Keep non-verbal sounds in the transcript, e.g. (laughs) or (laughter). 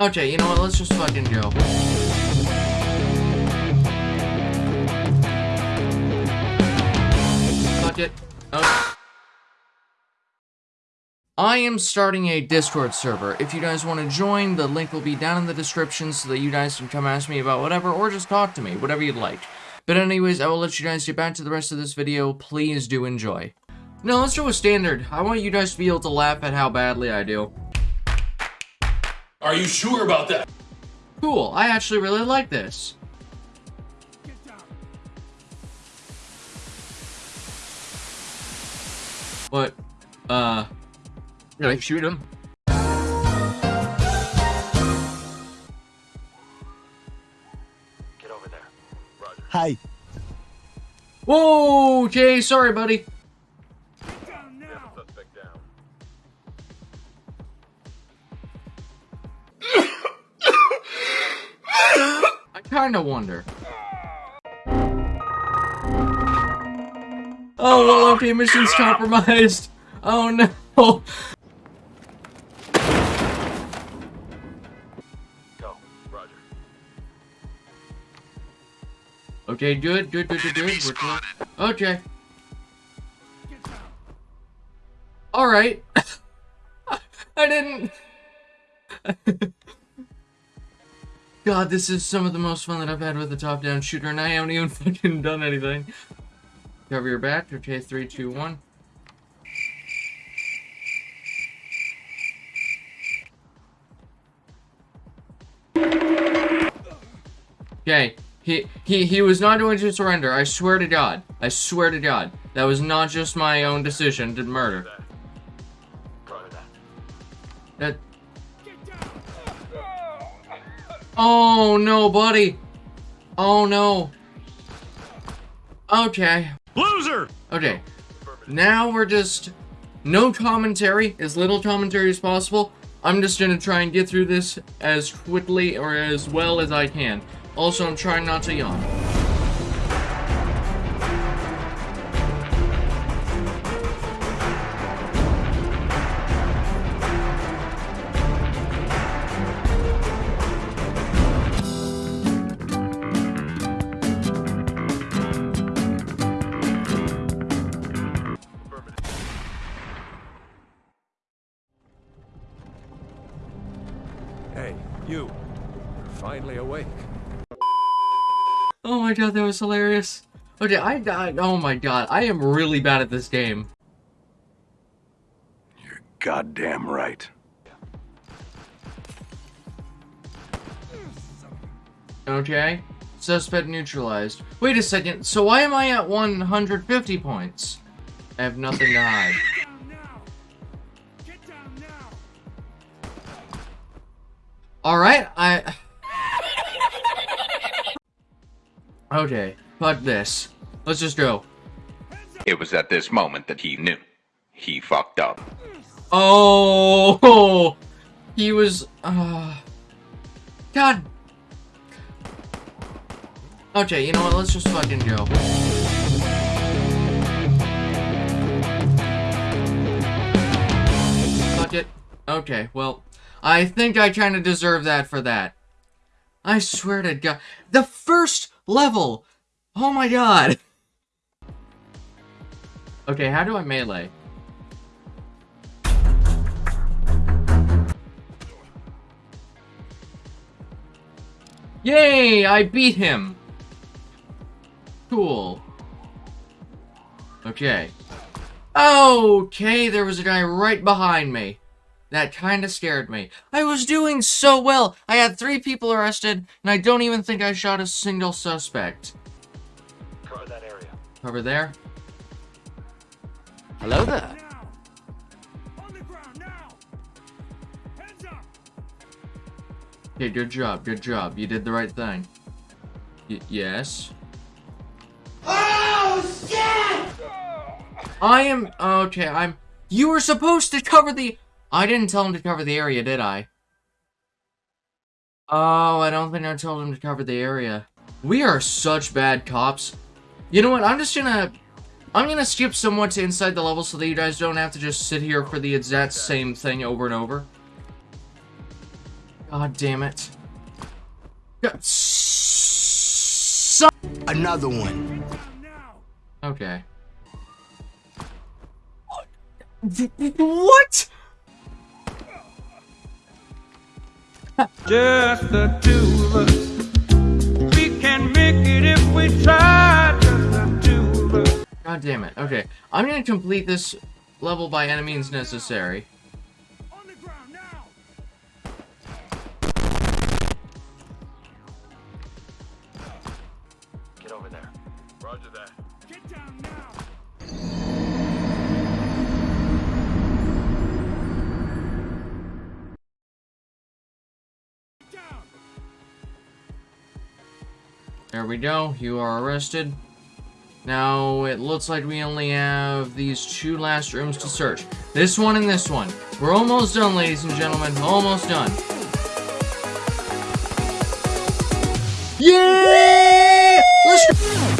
Okay, you know what? Let's just fucking go. Fuck it. Oh. I am starting a Discord server. If you guys want to join, the link will be down in the description so that you guys can come ask me about whatever or just talk to me, whatever you'd like. But anyways, I will let you guys get back to the rest of this video. Please do enjoy. Now, let's do a standard. I want you guys to be able to laugh at how badly I do. Are you sure about that? Cool, I actually really like this. What? Uh... Really, shoot him. Get over there. Roger. Hi. Whoa, Jay, sorry, buddy. I kinda wonder. Oh, well, okay, mission's compromised. Oh, no. Go. Roger. Okay, good, good, good, good, good. We're clear. Okay. Alright. (coughs) I didn't... (laughs) God, this is some of the most fun that I've had with a top-down shooter, and I haven't even (laughs) fucking done anything. Cover your back. Okay, three, two, one. Okay, he, he, he was not going to surrender. I swear to God. I swear to God. That was not just my own decision to murder. That... Oh, no, buddy. Oh, no. Okay. Loser! Okay. Now we're just... No commentary, as little commentary as possible. I'm just gonna try and get through this as quickly or as well as I can. Also, I'm trying not to yawn. Hey, you. You're finally awake. Oh my god, that was hilarious. Okay, I died. Oh my god, I am really bad at this game. You're goddamn right. Okay. Suspect neutralized. Wait a second, so why am I at 150 points? I have nothing to hide. Alright, I... Okay, fuck this. Let's just go. It was at this moment that he knew. He fucked up. Oh, he was. Uh, God. Okay, you know what? Let's just fucking go. Fuck it. Okay, well, I think I kind of deserve that for that. I swear to God, the first level. Oh my God. Okay, how do I melee? Yay! I beat him! Cool. Okay. Okay, there was a guy right behind me. That kinda scared me. I was doing so well! I had three people arrested, and I don't even think I shot a single suspect. Cover that area. Over there? Hello there. On the ground now! Hands up! Okay, good job, good job. You did the right thing. Y yes. Oh, shit! I am... Okay, I'm... You were supposed to cover the... I didn't tell him to cover the area, did I? Oh, I don't think I told him to cover the area. We are such bad cops. You know what, I'm just gonna... I'm gonna skip somewhat to inside the level so that you guys don't have to just sit here for the exact same thing over and over. God damn it. God, Another one. Okay. What? Just the two of us. We can make it if we try. Just the two of us. God damn it. Okay. I'm gonna complete this level by any means necessary. On the ground now. Get over there. Roger that. Get down now. There we go. You are arrested. Now, it looks like we only have these two last rooms to search. This one and this one. We're almost done, ladies and gentlemen. Almost done. Yeah! Let's go!